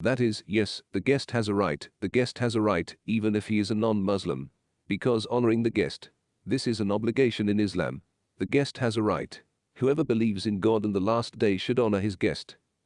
That is, yes, the guest has a right, the guest has a right, even if he is a non-Muslim. Because honoring the guest. This is an obligation in Islam. The guest has a right. Whoever believes in God and the last day should honor his guest.